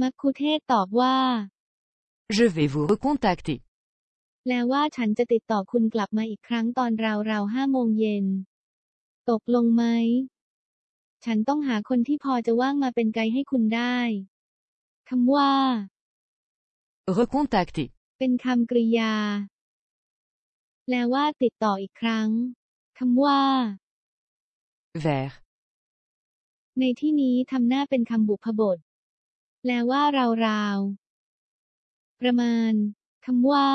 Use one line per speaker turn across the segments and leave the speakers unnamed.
มัคคุเทศก์ตอบว่า
Je vais vous recontacter.
แปลว่าฉันจะติดต่อคุณกลับมาอีกครั้งตอนราวๆห้าโมงเย็น ตกลงไหม ฉันต้องหาคนที่พอจะว่างมาเป็นไกด์ให้คุณได้คำว่า
Recontacter.
เป็นคำกริยา แปลว่าติดต่ออีกครั้งคำว่า
Vers.
ในที่นี้ทำหน้าเป็นคำบุพบท แปลว่าราวๆ ประมาณ คำว่า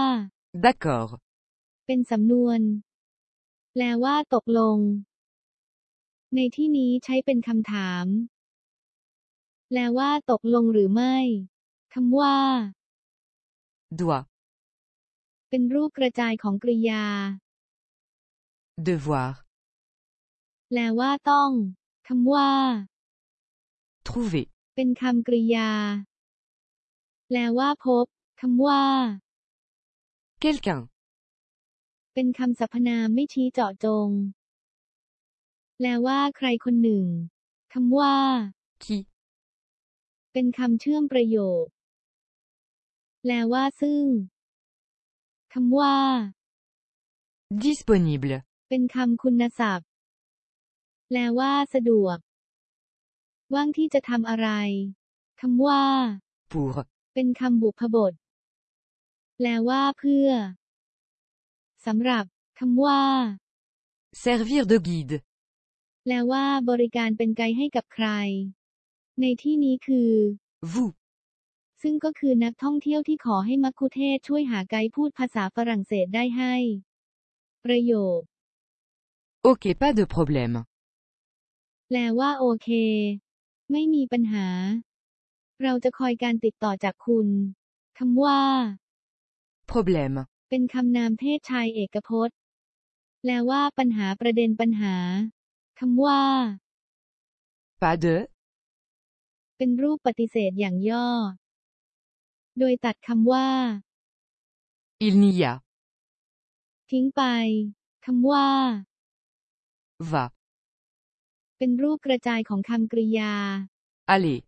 D'accord.
เป็นสำนวน แปลว่าตกลง ในที่นี้ใช้เป็นคำถาม แปลว่าตกลงหรือไม่ คำว่า
Doit.
เป็นรูปกระจายของกริยา
Devoir.
แปลว่าต้อง คำว่า
Trouver.
เป็นคำกริยา แปลว่าพบคำว่า
Quelqu'un.
เป็นคำสรรพนามไม่ชี้เจาะจง แปลว่าใครคนหนึ่งคำว่า
Qui.
เป็นคำเชื่อมประโยค แปลว่าซึ่งคำว่า
Disponible.
เป็นคำคุณศัพท์ แปลว่าสะดวก ว่างที่จะทำอะไรคำว่า
Pour.
เป็นคำบุพบท แปลว่าเพื่อสำหรับคำว่า
Servir de guide.
แปลว่าบริการเป็นไกด์ให้กับใคร ในที่นี้คือ
Vous.
ซึ่งก็คือนักท่องเที่ยวที่ขอให้มัคคุเทศก์ช่วยหาไกด์พูดภาษาฝรั่งเศสได้ให้ ประโยค
Ok, pas de problème.
แปลว่าโอเค ไม่มีปัญหา เราจะคอยการติดต่อจากคุณคำว่า
Problème.
เป็นคำนามเพศชายเอกพจน์ แปลว่าปัญหาประเด็นปัญหาคำว่า
Pas de.
เป็นรูปปฏิเสธอย่างย่อ โดยตัดคำว่า
Il n'y a.
ทิ้งไปคำว่า
Va.
เป็นรูปกระจายของคำกริยา
Aller.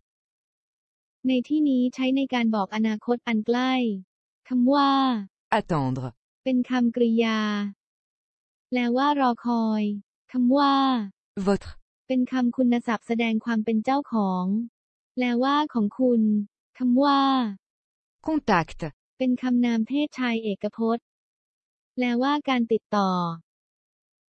ในที่นี้ใช้ในการบอกอนาคตอันใกล้คำว่า
Attendre.
เป็นคำกริยา แปลว่ารอคอยคำว่า
Votre.
เป็นคำคุณศัพท์แสดงความเป็นเจ้าของ แปลว่าของคุณคำว่า
Contact.
เป็นคำนามเพศชายเอกพจน์ แปลว่าการติดต่อ